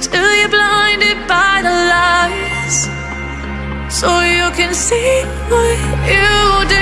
Still you're blinded by the lies. So you can see what you did.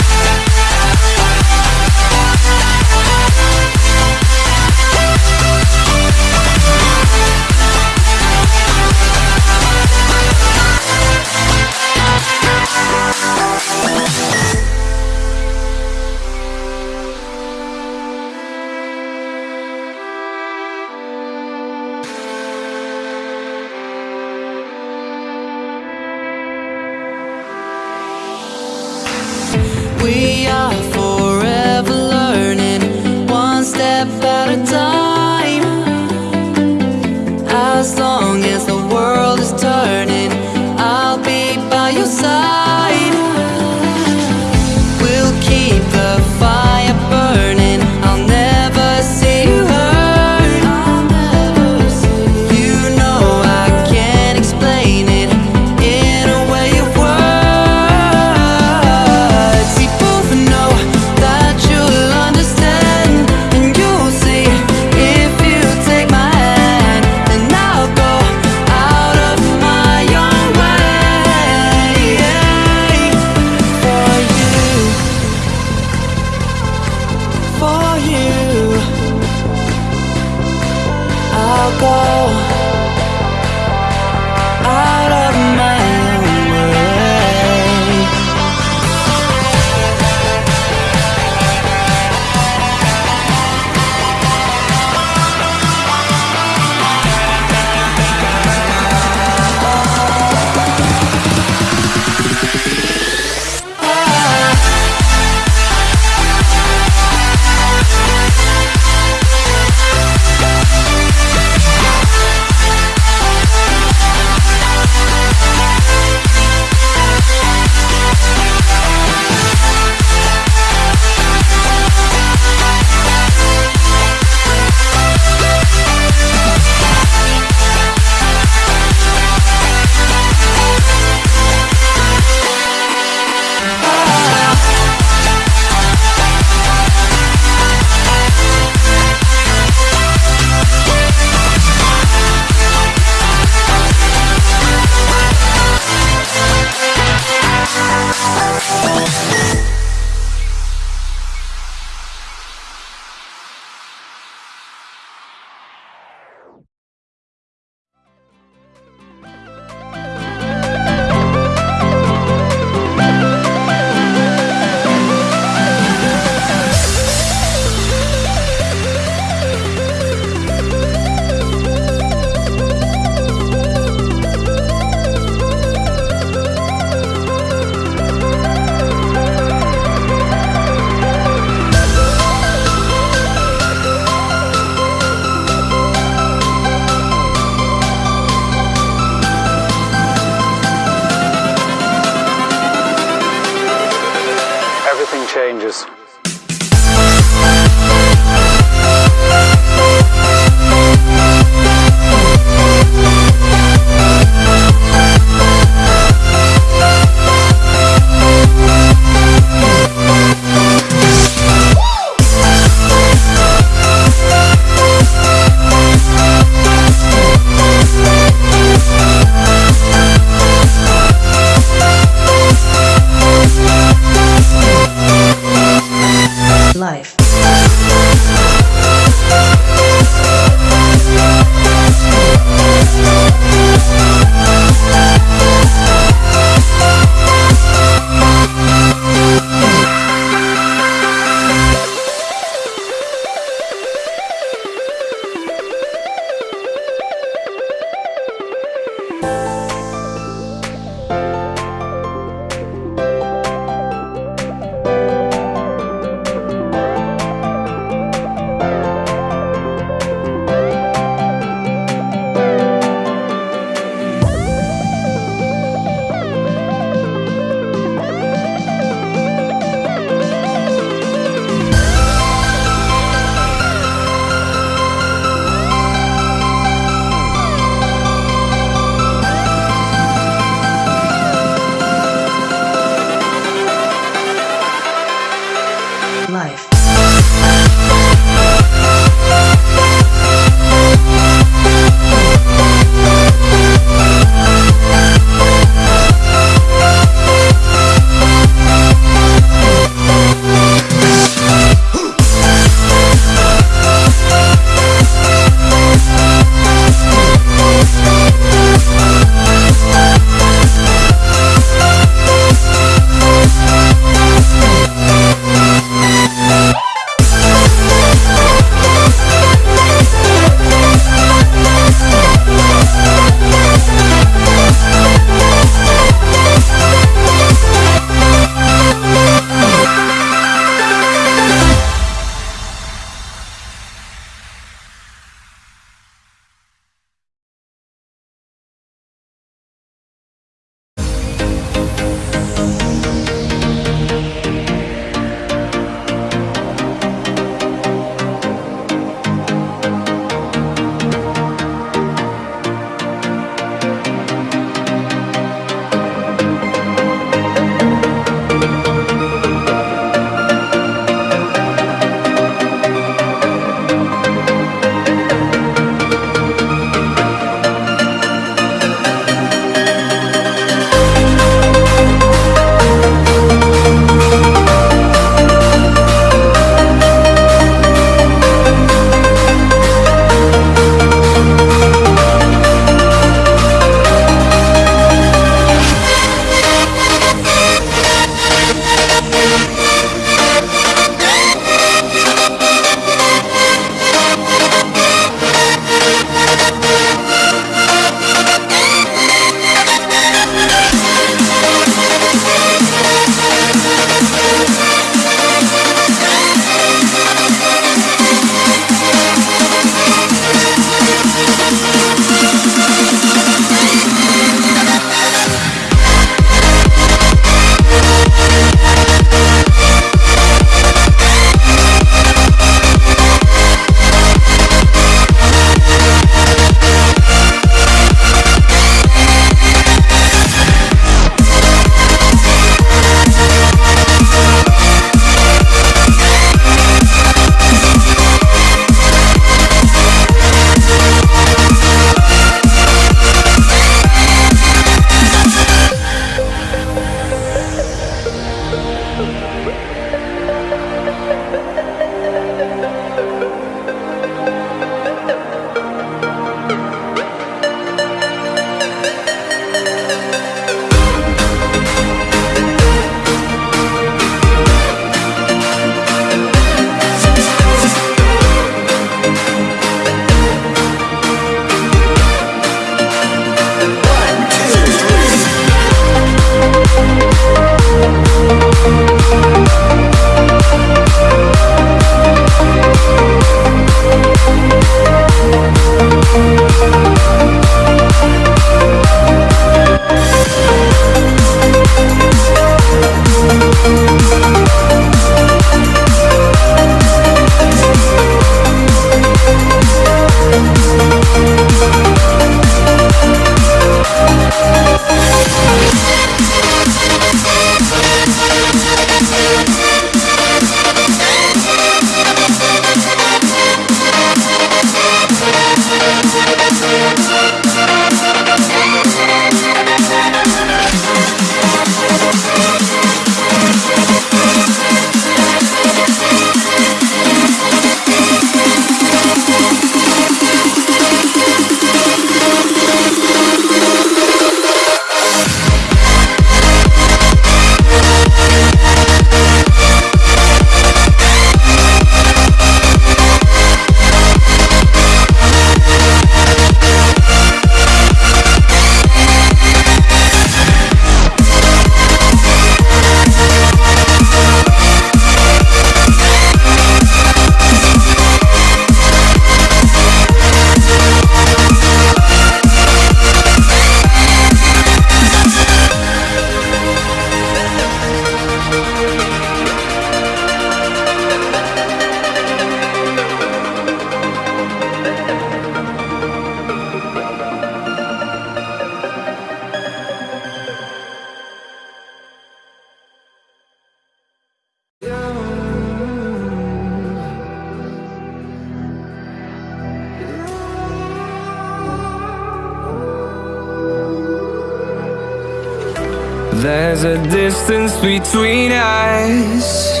There's a distance between us.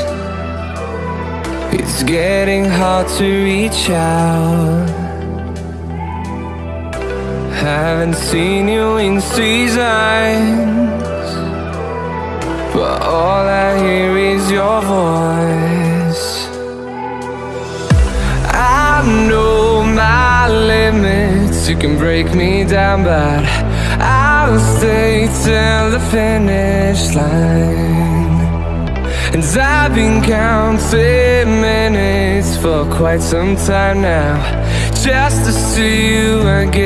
It's getting hard to reach out. Haven't seen you in seasons, but all I hear is your voice. I know my limits, you can break me down, but I'll stay till the finish line. And I've been counting minutes for quite some time now, just to see you again.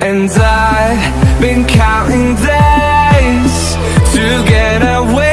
And I've been counting days to get away,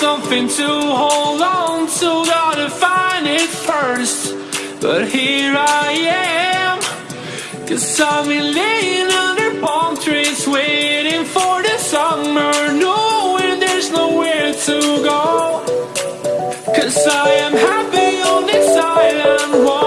something to hold on to, gotta find it first. But here I am, cause I'm been laying under palm trees, waiting for the summer, knowing there's nowhere to go. Cause I am happy on this island.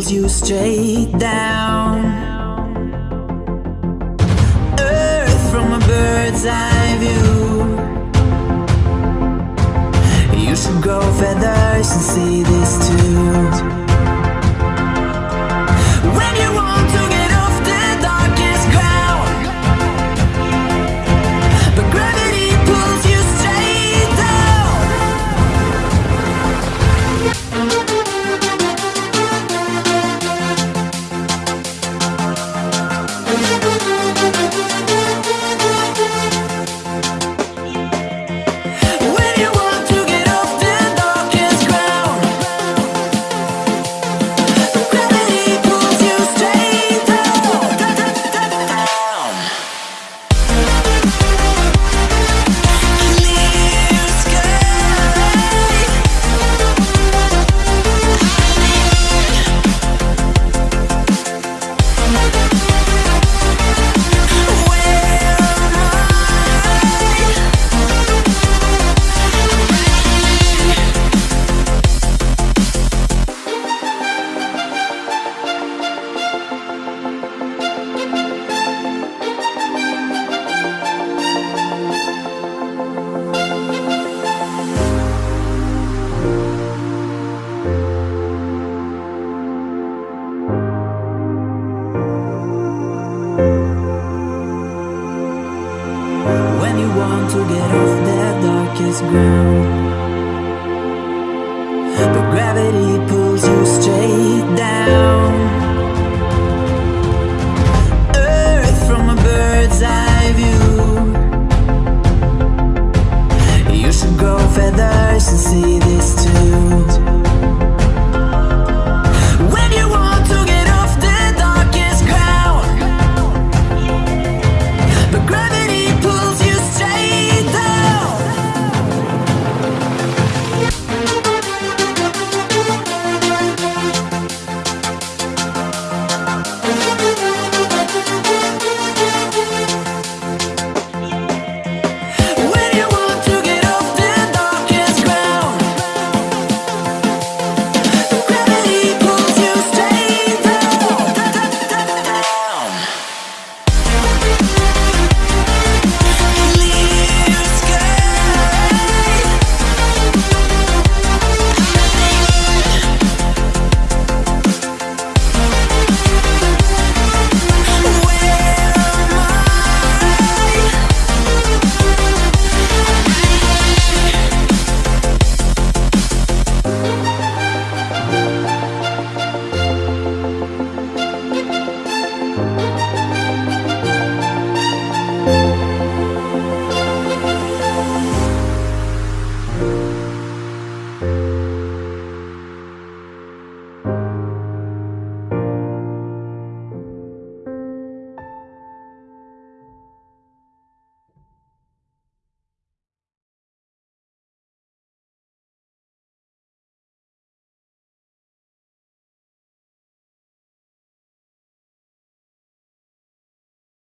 Pulls you straight down